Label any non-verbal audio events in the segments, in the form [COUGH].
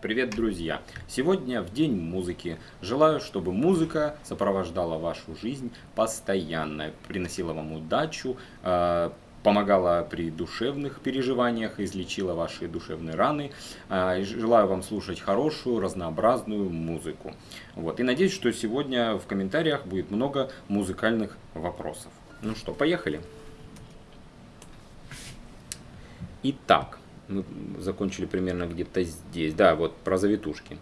Привет, друзья! Сегодня в День музыки. Желаю, чтобы музыка сопровождала вашу жизнь постоянно, приносила вам удачу, э, помогала при душевных переживаниях, излечила ваши душевные раны. Э, желаю вам слушать хорошую, разнообразную музыку. Вот. И надеюсь, что сегодня в комментариях будет много музыкальных вопросов. Ну что, поехали! Итак, мы закончили примерно где-то здесь. Да, вот про завитушки.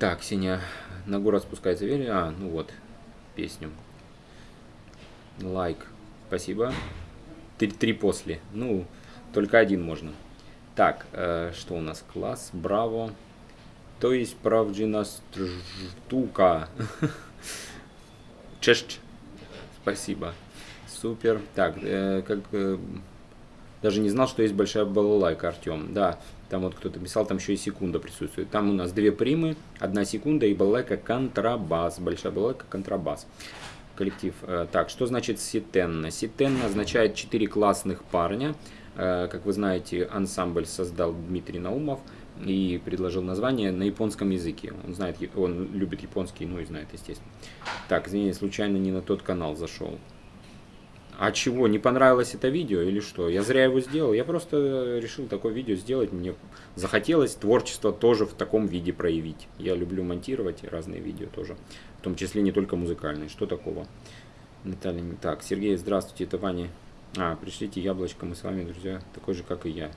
так, Синя, на город спускается ветер. А, ну вот, песню. Лайк, спасибо. Три, три после. Ну, только один можно. Так, э, что у нас? Класс, браво. То есть правджина штука. [LAUGHS] Чешч. Спасибо. Супер. Так, э, как... Э, даже не знал, что есть большая балалайка, Артем. Да, там вот кто-то писал, там еще и секунда присутствует. Там у нас две примы, одна секунда и балалайка контрабас. Большая балалайка контрабас. Коллектив. Э, так, что значит ситенна? Ситенна означает четыре классных парня. Э, как вы знаете, ансамбль создал Дмитрий Наумов и предложил название на японском языке. Он знает, он любит японский, ну и знает, естественно. Так, извини, случайно не на тот канал зашел. А чего, не понравилось это видео или что? Я зря его сделал. Я просто решил такое видео сделать. Мне захотелось творчество тоже в таком виде проявить. Я люблю монтировать разные видео тоже. В том числе не только музыкальные. Что такого? Наталья, так. Сергей, здравствуйте, это Ваня. А, пришлите яблочко, мы с вами, друзья, такой же, как и я.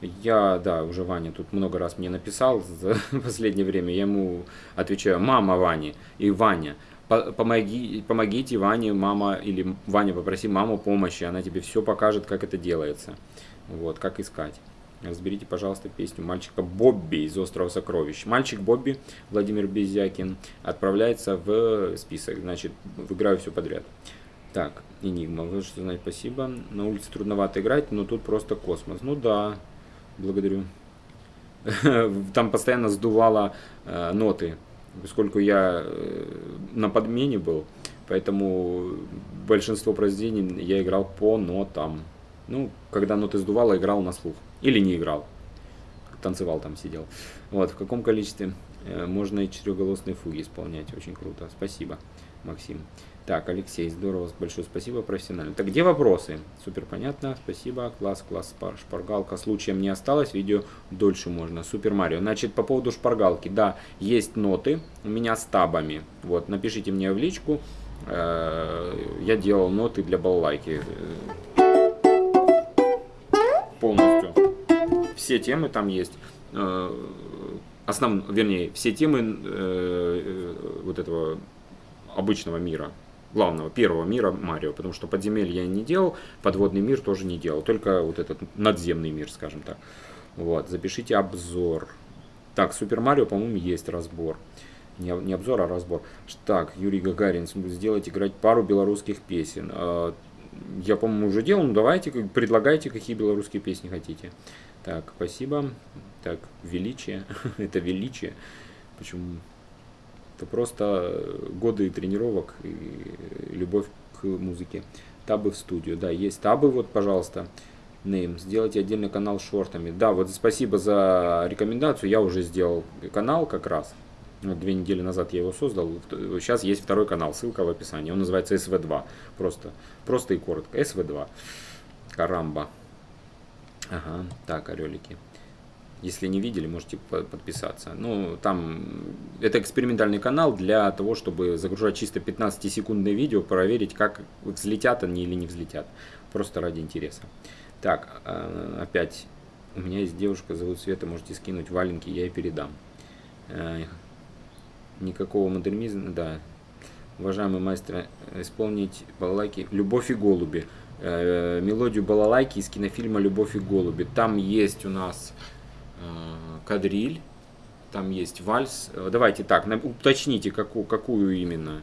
Я, да, уже Ваня тут много раз мне написал за [LAUGHS] последнее время. Я ему отвечаю, мама Вани и Ваня помоги, помогите Ване, мама, или Ваня, попроси маму помощи, она тебе все покажет, как это делается. Вот, как искать. Разберите, пожалуйста, песню мальчика Бобби из «Острова сокровищ». Мальчик Бобби, Владимир Безякин, отправляется в список. Значит, выиграю все подряд. Так, Энигма, вы что знаете, спасибо. На улице трудновато играть, но тут просто космос. Ну да, благодарю. [LAUGHS] Там постоянно сдувало э, ноты поскольку я э, на подмене был, поэтому большинство произведений я играл по нотам. Ну, когда ноты сдувало, играл на слух. Или не играл. Танцевал там, сидел. Вот, в каком количестве э, можно и четырехголосные фуги исполнять. Очень круто. Спасибо, Максим. Так, Алексей, здорово, большое спасибо, профессионально. Так, где вопросы? Супер понятно, спасибо, класс, класс, шпаргалка. Случаем не осталось, видео дольше можно. Супер Марио. Значит, по поводу шпаргалки, да, есть ноты у меня с табами. Вот, напишите мне в личку, э, я делал ноты для балалайки. Полностью. Все темы там есть. Э, основ, вернее, все темы э, вот этого обычного мира главного, первого мира Марио, потому что подземелье я не делал, подводный мир тоже не делал, только вот этот надземный мир, скажем так. Вот, запишите обзор. Так, Супер Марио, по-моему, есть разбор. Не, не обзор, а разбор. Так, Юрий Гагарин, сделать играть пару белорусских песен. А, я, по-моему, уже делал, ну давайте, предлагайте, какие белорусские песни хотите. Так, спасибо. Так, величие. [LAUGHS] Это величие. Почему это просто годы тренировок и любовь к музыке. Табы в студию. Да, есть табы, вот, пожалуйста. Name. Сделайте отдельный канал с шортами. Да, вот спасибо за рекомендацию. Я уже сделал канал как раз. Две недели назад я его создал. Сейчас есть второй канал, ссылка в описании. Он называется SV2. Просто, просто и коротко. SV2. Карамба. Ага, так, орелики. Если не видели, можете подписаться. Ну, там это экспериментальный канал для того, чтобы загружать чисто 15-секундное видео, проверить, как взлетят они или не взлетят. Просто ради интереса. Так, а, опять у меня есть девушка, зовут Света, можете скинуть валенки, я ей передам. Э, никакого модернизма, да. Уважаемый мастер, исполнить балалайки «Любовь и голуби». Э, мелодию балалайки из кинофильма «Любовь и голуби». Там есть у нас кадриль, там есть вальс. Э, давайте так, уточните, какую, какую именно.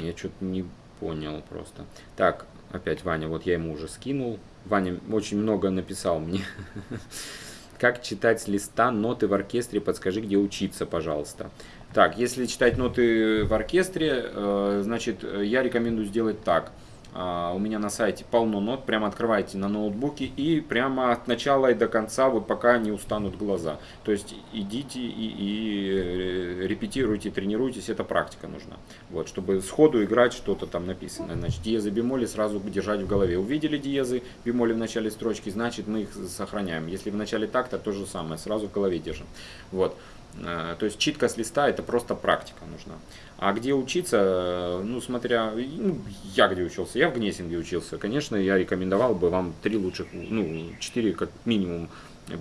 Я что-то не понял просто. Так, опять Ваня, вот я ему уже скинул. Ваня очень много написал мне. [LAUGHS] Как читать с листа ноты в оркестре? Подскажи, где учиться, пожалуйста. Так, если читать ноты в оркестре, э, значит, я рекомендую сделать так. А, у меня на сайте полно нот, прямо открывайте на ноутбуке и прямо от начала и до конца, вот пока не устанут глаза. То есть идите и, и э, репетируйте, тренируйтесь, это практика нужна. Вот, чтобы сходу играть что-то там написано. Значит, диезы, бемоли сразу держать в голове. Увидели диезы, бемоли в начале строчки, значит мы их сохраняем. Если в начале такта, то же самое, сразу в голове держим. Вот. Э, то есть читка с листа это просто практика нужна. А где учиться, э, ну смотря, ну, я где учился, я в Гнесинге учился. Конечно, я рекомендовал бы вам три лучших, ну четыре как минимум, э,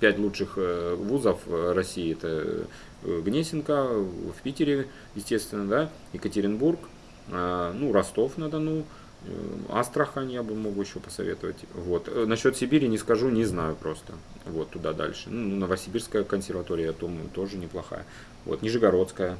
пять лучших вузов России. Это Гнесинка, в Питере, естественно, да, Екатеринбург, ну Ростов-на-Дону, Э, Астрахань я бы мог еще посоветовать. Вот. Э, Насчет Сибири не скажу, не знаю просто. Вот туда дальше. Ну, Новосибирская консерватория, я думаю, тоже неплохая. Вот. Нижегородская,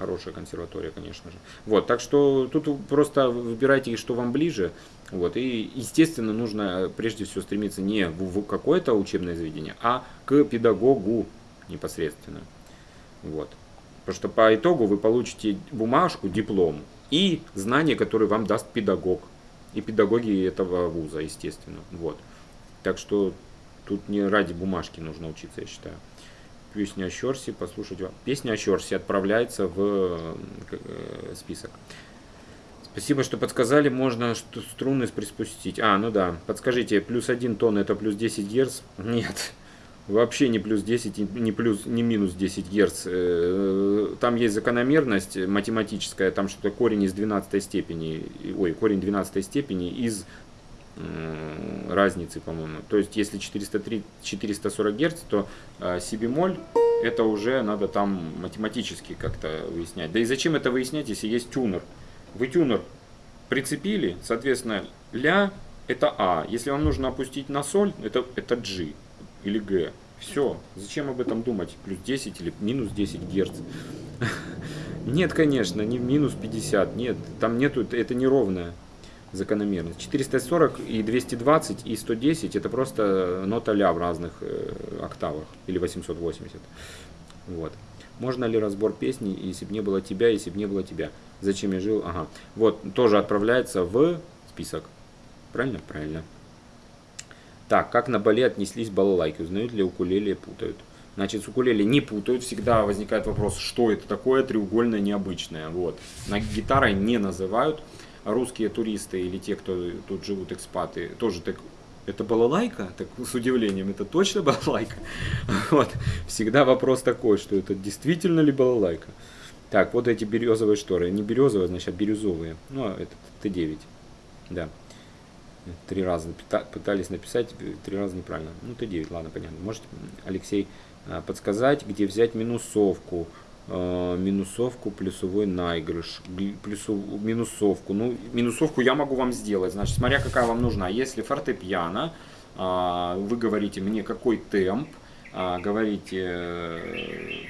хорошая консерватория, конечно же. Вот, так что тут просто выбирайте, что вам ближе. Вот, и, естественно, нужно прежде всего стремиться не в какое-то учебное заведение, а к педагогу непосредственно. Вот. Потому что по итогу вы получите бумажку, диплом, и знания, которые вам даст педагог. И педагоги этого вуза, естественно. Вот. Так что тут не ради бумажки нужно учиться, я считаю. Песня о Щорсе, послушать вам. Песня о Щорсе отправляется в э, список. Спасибо, что подсказали, можно струны приспустить. А, ну да, подскажите, плюс один тон это плюс 10 герц? Нет, вообще не плюс 10, не, плюс, не минус 10 Гц. Э, там есть закономерность математическая, там что-то корень из 12 степени, ой, корень 12 степени из разницы, по-моему. То есть, если 403, 440 Гц, то си бемоль это уже надо там математически как-то выяснять. Да и зачем это выяснять, если есть тюнер? Вы тюнер прицепили, соответственно, ля это А. Если вам нужно опустить на соль, это, это G или Г. Все. Зачем об этом думать? Плюс 10 или минус 10 герц? [LAUGHS] Нет, конечно, не минус 50. Нет, там нету, это неровная закономерность. 440 и 220 и 110 это просто нота ля в разных э, октавах. Или 880. Вот. Можно ли разбор песни, если бы не было тебя, если бы не было тебя? Зачем я жил? Ага. Вот, тоже отправляется в список. Правильно? Правильно. Так, как на Бали отнеслись балалайки? Узнают ли укулеле путают? Значит, с укулеле не путают, всегда возникает вопрос, что это такое треугольное необычное. Вот. На гитарой не называют. Русские туристы или те, кто тут живут, экспаты, тоже так это балалайка? Так с удивлением, это точно балалайка? [LAUGHS] Вот. Всегда вопрос такой, что это действительно ли балалайка? Так, вот эти березовые шторы. Не березовые, значит, бирюзовые. Ну, а это Т9. Да. Три раза пытались написать, три раза неправильно. Ну, Т9, ладно, понятно. Может, Алексей, а, подсказать, где взять минусовку? А, минусовку, плюсовой наигрыш, плюсу, минусовку. Ну, минусовку я могу вам сделать. Значит, смотря какая вам нужна. Если фортепиано, вы говорите мне, какой темп, говорите э,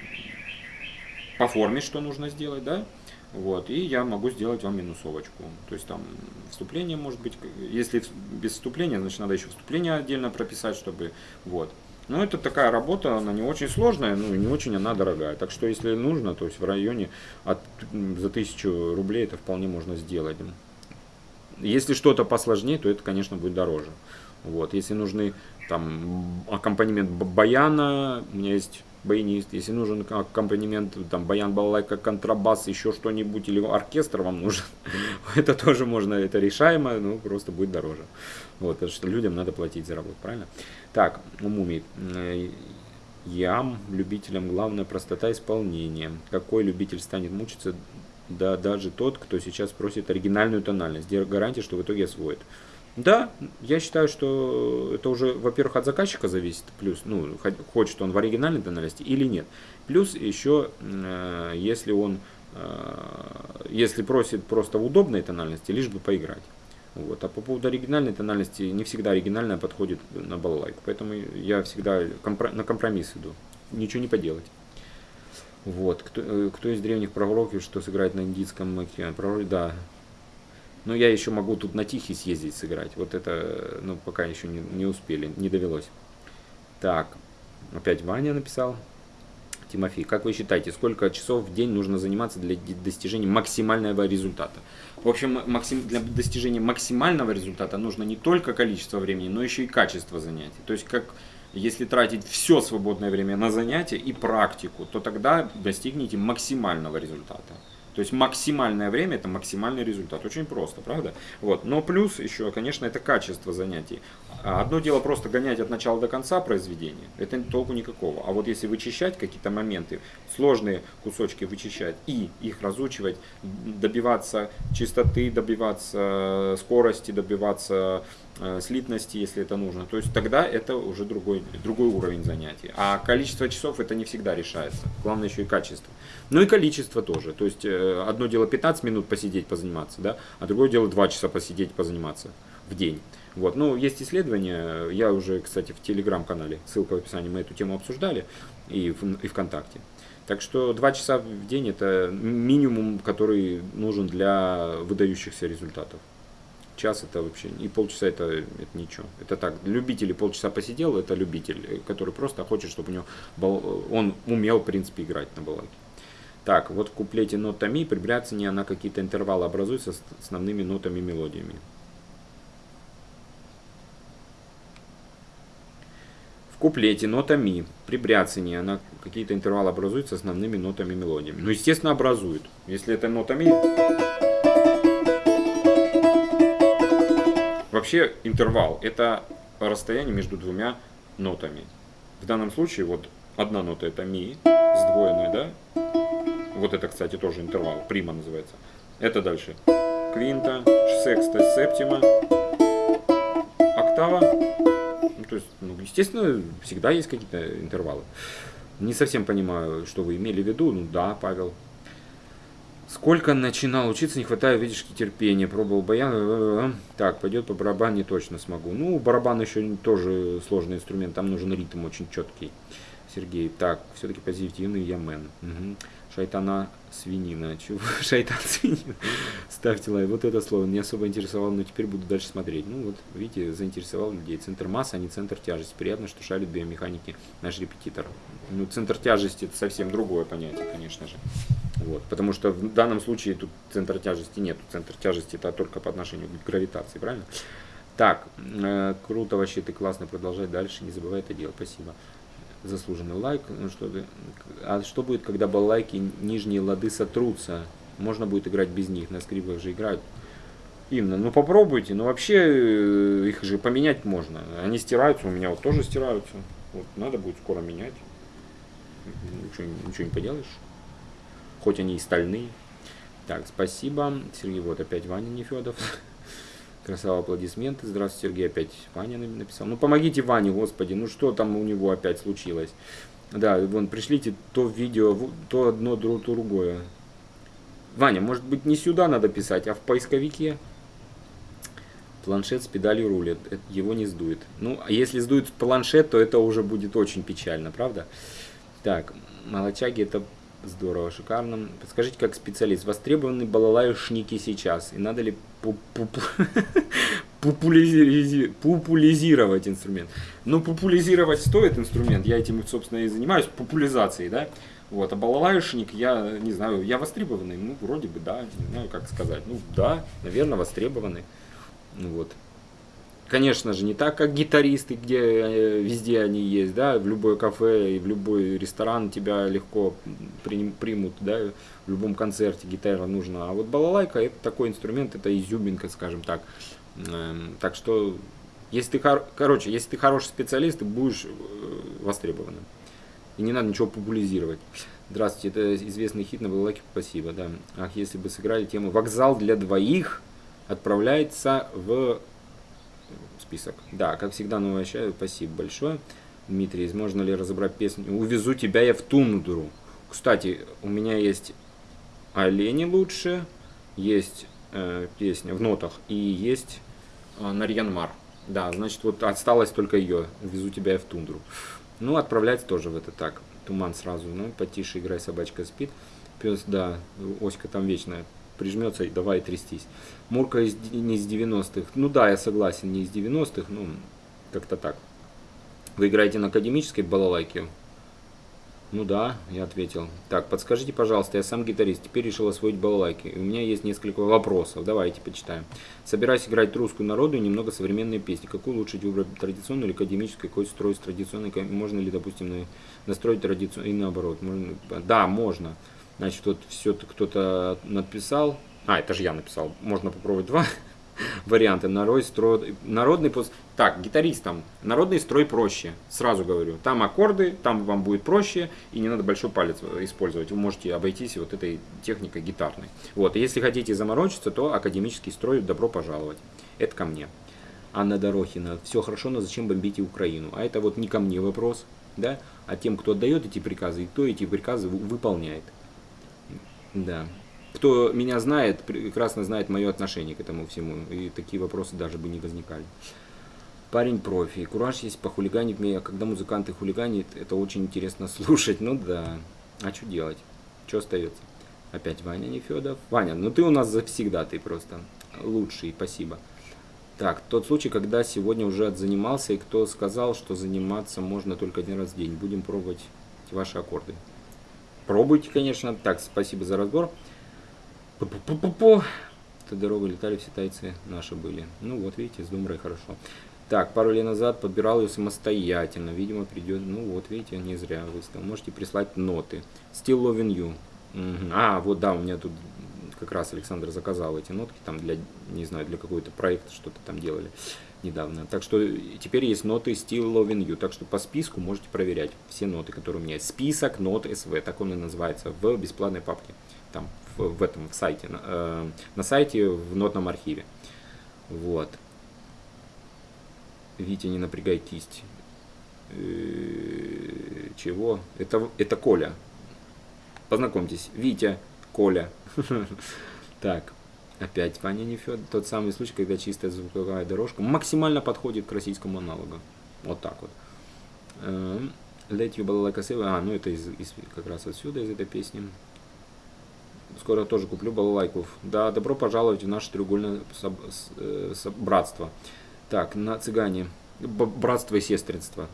по форме, что нужно сделать, да? Вот, и я могу сделать вам минусовочку. То есть там вступление может быть, если без вступления, значит надо еще вступление отдельно прописать, чтобы, вот. Но это такая работа, она не очень сложная, ну и не очень она дорогая. Так что если нужно, то есть в районе от, за тысячу рублей это вполне можно сделать. Если что-то посложнее, то это, конечно, будет дороже. Вот, если нужны там аккомпанемент баяна, у меня есть баянист, если нужен аккомпанемент, там, баян, балалайка, контрабас, еще что-нибудь, или оркестр вам нужен, [LAUGHS] это тоже можно, это решаемо, но просто будет дороже. Вот, потому что людям надо платить за работу, правильно? Так, у мумий. Э, ям, любителям главное простота исполнения. Какой любитель станет мучиться, да даже тот, кто сейчас просит оригинальную тональность. Гарантия, что в итоге освоит. Да, я считаю, что это уже, во-первых, от заказчика зависит, плюс, ну, хочет он в оригинальной тональности или нет. Плюс еще, э, если он, э, если просит просто в удобной тональности, лишь бы поиграть. Вот. А по поводу оригинальной тональности, не всегда оригинальная подходит на балалайку. Поэтому я всегда на компромисс иду. Ничего не поделать. Вот. Кто, э, кто из древних пророков, что сыграет на индийском пророке? Да, но я еще могу тут на Тихий съездить сыграть. Вот это, ну, пока еще не, не успели, не довелось. Так, опять Ваня написал. Тимофей, как вы считаете, сколько часов в день нужно заниматься для достижения максимального результата? В общем, максим, для достижения максимального результата нужно не только количество времени, но еще и качество занятий. То есть, как если тратить все свободное время на занятия и практику, то тогда достигнете максимального результата. То есть максимальное время это максимальный результат. Очень просто, правда? Вот. Но плюс еще, конечно, это качество занятий. А одно дело просто гонять от начала до конца произведения, это толку никакого. А вот если вычищать какие-то моменты, сложные кусочки вычищать и их разучивать, добиваться чистоты, добиваться скорости, добиваться э, слитности, если это нужно, то есть тогда это уже другой, другой уровень занятий. А количество часов это не всегда решается. Главное еще и качество. Ну и количество тоже. То есть э, одно дело 15 минут посидеть, позаниматься, да, а другое дело 2 часа посидеть, позаниматься в день. Вот. Ну, есть исследования, я уже, кстати, в телеграм-канале, ссылка в описании, мы эту тему обсуждали, и, в, и ВКонтакте. Так что 2 часа в день это минимум, который нужен для выдающихся результатов. Час это вообще, и полчаса это, это ничего. Это так, любители полчаса посидел, это любитель, который просто хочет, чтобы у него был, он умел, в принципе, играть на балалайке. Так, вот в куплете нотами при бряцании она какие-то интервалы образуются с основными нотами мелодиями. куплете нота ми при бряцании она какие-то интервалы образует с основными нотами мелодиями. Ну, естественно, образует. Если это нота ми... Вообще интервал – это расстояние между двумя нотами. В данном случае вот одна нота это ми, сдвоенная, да? Вот это, кстати, тоже интервал, прима называется. Это дальше квинта, секста, септима, октава, то есть, ну, естественно, всегда есть какие-то интервалы. Не совсем понимаю, что вы имели в виду. Ну да, Павел. Сколько начинал учиться, не хватает, видишь, терпения. Пробовал баян. Так, пойдет по барабану, точно смогу. Ну, барабан еще тоже сложный инструмент, там нужен ритм очень четкий. Сергей, так, все-таки позитивный я мэн. Угу. Шайтана свинина. Чего? [LAUGHS] Шайтан свинина. Ставьте лайк. Вот это слово не особо интересовало, но теперь буду дальше смотреть. Ну вот, видите, заинтересовал людей. Центр массы, а не центр тяжести. Приятно, что шарит биомеханики наш репетитор. Ну, центр тяжести это совсем другое понятие, конечно же. Вот, потому что в данном случае тут центра тяжести нет. Центр тяжести это только по отношению к гравитации, правильно? Так, э, круто вообще, ты классно, продолжай дальше, не забывай это делать, спасибо заслуженный лайк. Ну, что, а что будет, когда балалайки нижние лады сотрутся? Можно будет играть без них, на скрипках же играют. Инна, ну попробуйте, ну вообще э, их же поменять можно. Они стираются, у меня вот тоже стираются. Вот надо будет скоро менять. Ничего, ничего не поделаешь. Хоть они и стальные. Так, спасибо. Сергей, вот опять Ваня Нефедов. [LAUGHS] Красава, аплодисменты. Здравствуйте, Сергей опять Ваня написал. Ну, помогите Ване, господи, ну что там у него опять случилось? Да, вон, пришлите то видео, то одно, то другое. Ваня, может быть, не сюда надо писать, а в поисковике? Планшет с педалью рулит, его не сдует. Ну, а если сдует планшет, то это уже будет очень печально, правда? Так, молочаги это Здорово, шикарно. Подскажите, как специалист, востребованы балалайшники сейчас? И надо ли [LAUGHS] популяризировать инструмент? Ну, популяризировать стоит инструмент, я этим, собственно, и занимаюсь, популяризацией, да? Вот, а балалайшник, я не знаю, я востребованный, ну, вроде бы, да, не знаю, как сказать. Ну, да, наверное, востребованный. Ну, вот. Конечно же, не так, как гитаристы, где э, везде они есть, да, в любое кафе и в любой ресторан тебя легко примут, да, в любом концерте гитара нужна. А вот балалайка это такой инструмент, это изюминка, скажем так. Эм, так что, если ты, короче, если ты хороший специалист, ты будешь э, востребованным. И не надо ничего популяризировать. Здравствуйте, это известный хит на балалайке, спасибо, да. Ах, если бы сыграли тему «Вокзал для двоих» отправляется в список. Да, как всегда, новая чай. Спасибо большое. Дмитрий, можно ли разобрать песню «Увезу тебя я в тундру»? Кстати, у меня есть «Олени лучше», есть э, песня в нотах и есть э, «Нарьянмар». Да, значит, вот осталось только ее «Увезу тебя я в тундру». Ну, отправлять тоже в это так. Туман сразу, ну, потише играй, собачка спит. Пес, да, Оська там вечная прижмется и давай трястись. Мурка из, не из 90-х. Ну да, я согласен, не из 90-х, ну как-то так. Вы играете на академической балалайке? Ну да, я ответил. Так, подскажите, пожалуйста, я сам гитарист, теперь решил освоить балалайки. У меня есть несколько вопросов, давайте почитаем. Собираюсь играть русскую народную и немного современные песни. Какую лучше выбрать, традиционную или академическую? Какой строй с традиционной? Можно ли, допустим, настроить традиционную и наоборот? Можно... Да, можно. Значит, вот все кто-то написал. А, это же я написал. Можно попробовать два [LAUGHS] варианты. Народ, строй, народный пост. Так, гитаристам. Народный строй проще. Сразу говорю. Там аккорды, там вам будет проще. И не надо большой палец использовать. Вы можете обойтись вот этой техникой гитарной. Вот. И если хотите заморочиться, то академический строй добро пожаловать. Это ко мне. Анна Дорохина. Все хорошо, но зачем бомбите Украину? А это вот не ко мне вопрос, да, а тем, кто отдает эти приказы, и кто эти приказы выполняет. Да. Кто меня знает, прекрасно знает мое отношение к этому всему. И такие вопросы даже бы не возникали. Парень профи. Кураж есть похулиганить мне. А когда музыканты хулиганят, это очень интересно [LAUGHS] слушать. Ну да. А что делать? Что остается? Опять Ваня Нефедов. Ваня, ну ты у нас завсегда, ты просто лучший, спасибо. Так, тот случай, когда сегодня уже отзанимался, и кто сказал, что заниматься можно только один раз в день. Будем пробовать ваши аккорды. Пробуйте, конечно. Так, спасибо за разбор. Пу-пу-пу-пу-пу. Тодоровы летали, все тайцы наши были. Ну вот, видите, с Думрой хорошо. Так, пару лет назад подбирал ее самостоятельно. Видимо, придет... Ну вот, видите, не зря выставил. Можете прислать ноты. Still Loving You. Угу. А, вот да, у меня тут как раз Александр заказал эти нотки там для, не знаю, для какой-то проекта что-то там делали недавно. Так что теперь есть ноты Still Loving You. Так что по списку можете проверять все ноты, которые у меня есть. Список нот СВ, так он и называется, в бесплатной папке. Там в, в этом в сайте, э, на сайте в нотном архиве. Вот. Витя, не напрягай кисть. Э, чего? Это, это Коля. Познакомьтесь. Витя, Коля. [LAUGHS] Так, опять Ваня Нефед. Тот самый случай, когда чистая звуковая дорожка максимально подходит к российскому аналогу. Вот так вот. Эм, Let you a А, ну это из, из, как раз отсюда, из этой песни. Скоро тоже куплю балалайков. Да, добро пожаловать в наше треугольное соб, э, соб, братство. Так, на цыгане. Братство и сестринство.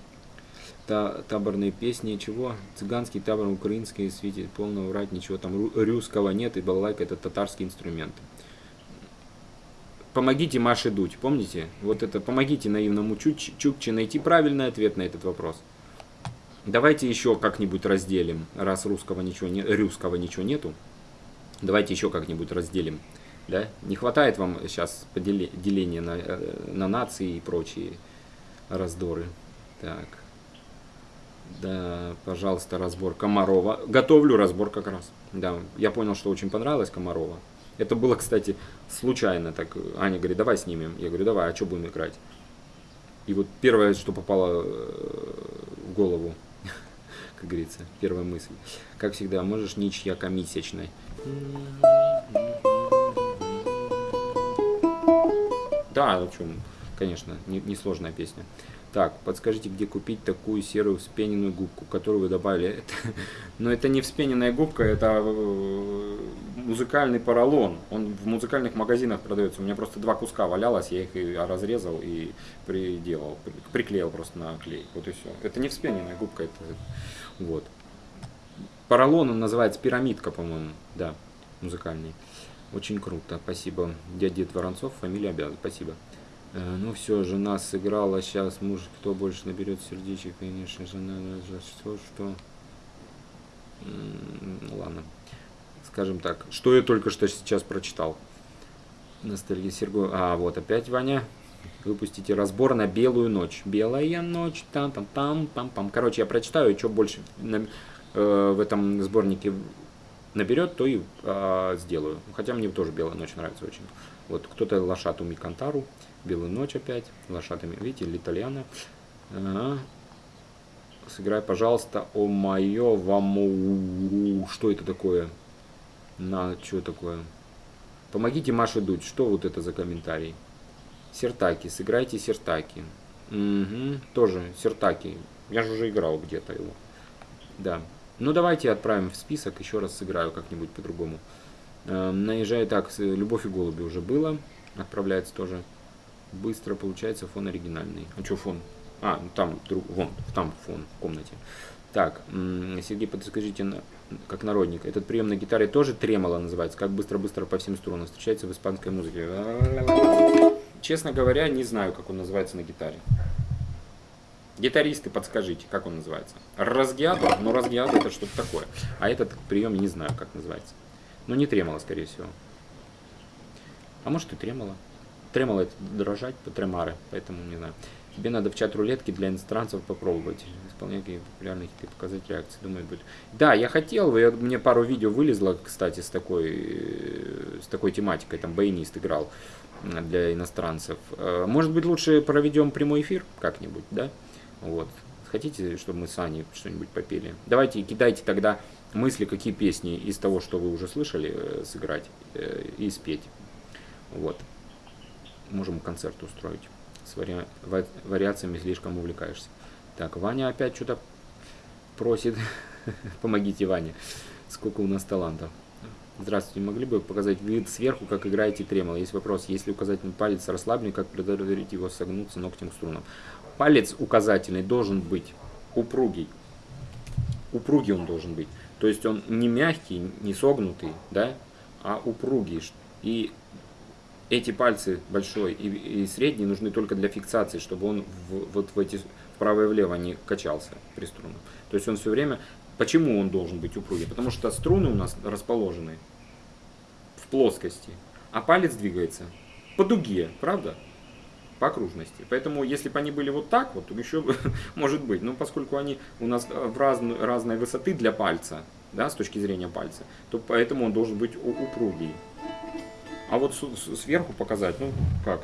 Та, таборные песни, чего? Цыганский табор, украинский, светит полного врать, ничего там русского нет, и балалайка это татарский инструмент. Помогите Маше дуть, помните? Вот это, помогите наивному Чуч, Чукче найти правильный ответ на этот вопрос. Давайте еще как-нибудь разделим, раз русского ничего, не, русского ничего нету. Давайте еще как-нибудь разделим. Да? Не хватает вам сейчас деления на, э, на нации и прочие раздоры. Так. Да, пожалуйста, разбор Комарова. Готовлю разбор как раз. Да, я понял, что очень понравилось Комарова. Это было, кстати, случайно. Так Аня говорит, давай снимем. Я говорю, давай, а что будем играть? И вот первое, что попало э, в голову, [LAUGHS] как говорится, первая мысль. Как всегда, можешь ничья комиссичной. Да, в чем, конечно, несложная не песня. Так, подскажите, где купить такую серую вспененную губку, которую вы добавили? [LAUGHS] Но это не вспененная губка, это э, музыкальный поролон. Он в музыкальных магазинах продается. У меня просто два куска валялось, я их и разрезал и приделал, приклеил просто на клей. Вот и все. Это не вспененная губка, это вот. Поролон он называется пирамидка, по-моему, да, музыкальный. Очень круто, спасибо. Дядя Воронцов, фамилия обязан, спасибо. Э, ну все, жена сыграла, сейчас муж, кто больше наберет сердечек, конечно, жена, что, что... Ладно, скажем так, что я только что сейчас прочитал. Ностальгия Серго... А, вот опять Ваня. Выпустите разбор на белую ночь. Белая ночь, там там там пам пам. Короче, я прочитаю, что больше на, э, в этом сборнике наберет, то и э, сделаю. Хотя мне тоже белая ночь нравится очень. Вот кто-то лошату Микантару. Белую ночь опять. Лошадами, видите, Литальяна. Ага. Сыграй, пожалуйста, о мое вам... Что это такое? На, что такое? Помогите Маше Дудь. Что вот это за комментарий? Сертаки. Сыграйте Сертаки. Угу. Тоже Сертаки. Я же уже играл где-то его. Да. Ну давайте отправим в список. Еще раз сыграю как-нибудь по-другому. Э, наезжай так. Любовь и голуби уже было. Отправляется тоже быстро получается фон оригинальный. А что фон? А, ну там, друг, вон, там фон в комнате. Так, Сергей, подскажите, как народник, этот прием на гитаре тоже тремоло называется, как быстро-быстро по всем струнам встречается в испанской музыке. Честно говоря, не знаю, как он называется на гитаре. Гитаристы, подскажите, как он называется. Разгиато, ну разгиато это что-то такое. А этот прием не знаю, как называется. Но не тремоло, скорее всего. А может и тремоло. Тремоло это дрожать по тремары, поэтому не знаю. Тебе надо в чат рулетки для иностранцев попробовать. Исполнять популярные хиты, показать реакции. Думаю, будет. Да, я хотел, я, мне пару видео вылезло, кстати, с такой, э, с такой тематикой. Там баянист играл для иностранцев. Э, может быть, лучше проведем прямой эфир как-нибудь, да? Вот. Хотите, чтобы мы с Аней что-нибудь попели? Давайте кидайте тогда мысли, какие песни из того, что вы уже слышали, э, сыграть и спеть. Вот. Можем концерт устроить. С вари... вариациями слишком увлекаешься. Так, Ваня опять что-то просит. [LAUGHS] Помогите Ване. Сколько у нас талантов. Здравствуйте, могли бы показать вид сверху, как играете тремоло? Есть вопрос, если указательный палец расслаблен, как предотвратить его согнуться ногтем к струнам? Палец указательный должен быть упругий. Упругий он должен быть. То есть он не мягкий, не согнутый, да, а упругий. И эти пальцы большой и, и средний нужны только для фиксации, чтобы он в, вот в эти вправо и влево не качался при струнах. То есть он все время... Почему он должен быть упругий? Потому что струны у нас расположены в плоскости, а палец двигается по дуге, правда? По окружности. Поэтому, если бы они были вот так, вот [LAUGHS] еще может быть. Но поскольку они у нас в разной, разной высоты для пальца, да, с точки зрения пальца, то поэтому он должен быть упругий. А вот сверху показать, ну как?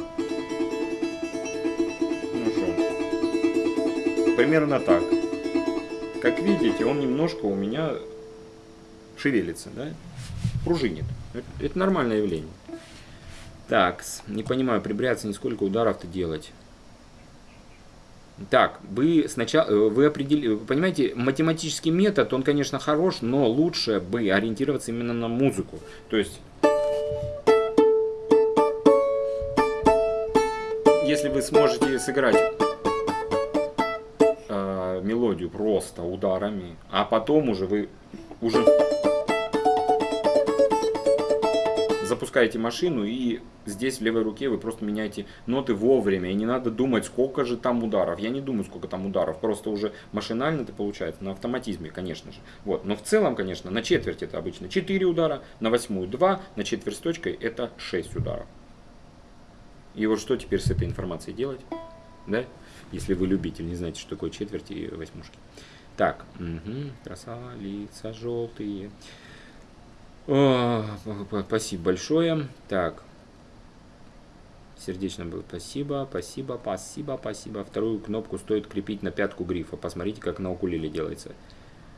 Ну что? Примерно так. Как видите, он немножко у меня шевелится, да? Пружинит. Это нормальное явление. Так, не понимаю, при бряце сколько ударов-то делать. Так, вы сначала, э, вы определили, понимаете, математический метод, он, конечно, хорош, но лучше бы ориентироваться именно на музыку. То есть если вы сможете сыграть э, мелодию просто ударами, а потом уже вы уже запускаете машину и здесь в левой руке вы просто меняете ноты вовремя. И не надо думать, сколько же там ударов. Я не думаю, сколько там ударов. Просто уже машинально это получается, на автоматизме, конечно же. Вот. Но в целом, конечно, на четверть это обычно 4 удара, на восьмую 2, на четверть с точкой это 6 ударов. И вот что теперь с этой информацией делать? Да? Если вы любитель, не знаете, что такое четверти и восьмушки. Так, угу, красава, желтые. О, спасибо большое. Так, сердечно было спасибо, спасибо, спасибо, спасибо. Вторую кнопку стоит крепить на пятку грифа. Посмотрите, как на укулеле делается.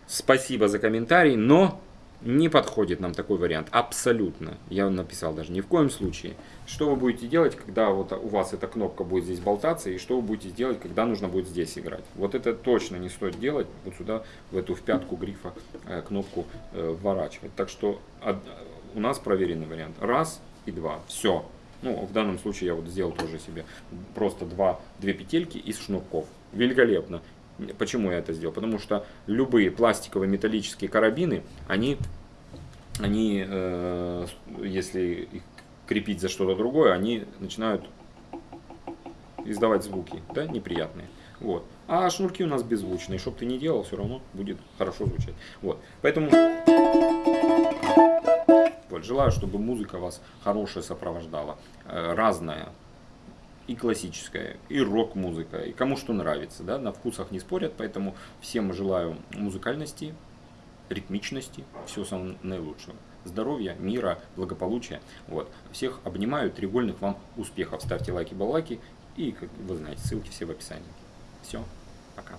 Спасибо за комментарий, но не подходит нам такой вариант. Абсолютно. Я написал даже ни в коем случае. Что вы будете делать, когда вот у вас эта кнопка будет здесь болтаться, и что вы будете делать, когда нужно будет здесь играть. Вот это точно не стоит делать, вот сюда, в эту в пятку грифа э, кнопку э, вворачивать. Так что у нас проверенный вариант. Раз и два. Все. Ну, в данном случае я вот сделал тоже себе просто два, две петельки из шнурков. Великолепно. Почему я это сделал? Потому что любые пластиковые металлические карабины, они, они э, если их крепить за что-то другое, они начинают издавать звуки, да, неприятные. Вот. А шнурки у нас беззвучные, чтобы ты не делал, все равно будет хорошо звучать. Вот. Поэтому вот, желаю, чтобы музыка вас хорошая сопровождала, э, разная, и классическая, и рок-музыка, и кому что нравится, да, на вкусах не спорят, поэтому всем желаю музыкальности, ритмичности, всего самого наилучшего. Здоровья, мира, благополучия. Вот. Всех обнимаю, треугольных вам успехов. Ставьте лайки, баллайки и, как вы знаете, ссылки все в описании. Все, пока.